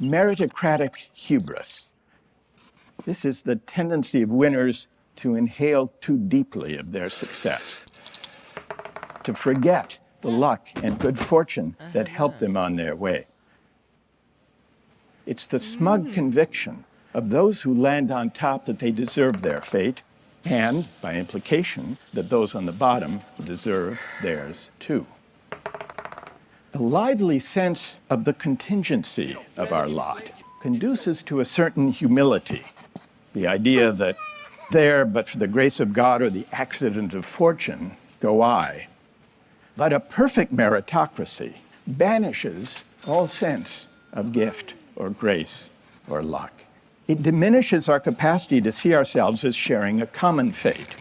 meritocratic hubris. This is the tendency of winners to inhale too deeply of their success, to forget the luck and good fortune that helped them on their way. It's the smug mm. conviction of those who land on top that they deserve their fate, and, by implication, that those on the bottom deserve theirs too. The lively sense of the contingency of our lot conduces to a certain humility. The idea that there, but for the grace of God or the accident of fortune, go I. But a perfect meritocracy banishes all sense of gift or grace or luck. It diminishes our capacity to see ourselves as sharing a common fate.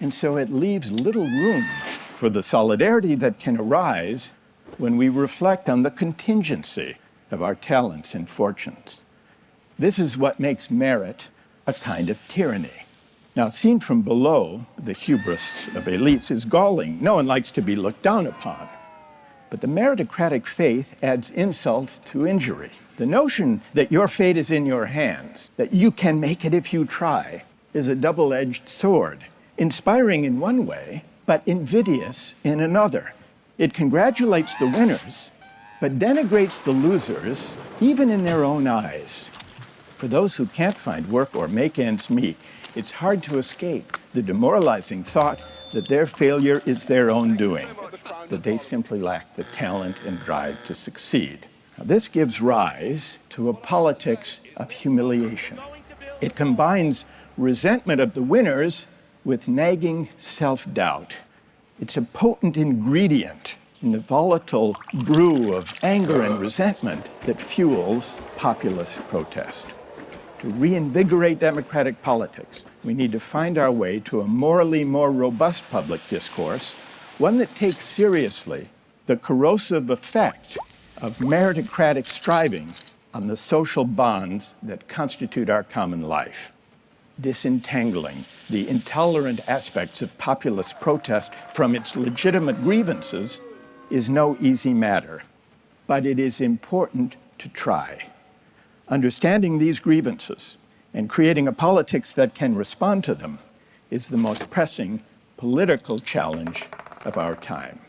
And so it leaves little room for the solidarity that can arise when we reflect on the contingency of our talents and fortunes. This is what makes merit a kind of tyranny. Now, seen from below, the hubris of elites is galling. No one likes to be looked down upon. But the meritocratic faith adds insult to injury. The notion that your fate is in your hands, that you can make it if you try, is a double edged sword, inspiring in one way, but invidious in another. It congratulates the winners, but denigrates the losers, even in their own eyes. For those who can't find work or make ends meet, it's hard to escape the demoralizing thought that their failure is their own doing that they simply lack the talent and drive to succeed. Now, this gives rise to a politics of humiliation. It combines resentment of the winners with nagging self-doubt. It's a potent ingredient in the volatile brew of anger and resentment that fuels populist protest. To reinvigorate democratic politics, we need to find our way to a morally more robust public discourse one that takes seriously the corrosive effect of meritocratic striving on the social bonds that constitute our common life. Disentangling the intolerant aspects of populist protest from its legitimate grievances is no easy matter, but it is important to try. Understanding these grievances and creating a politics that can respond to them is the most pressing political challenge of our time.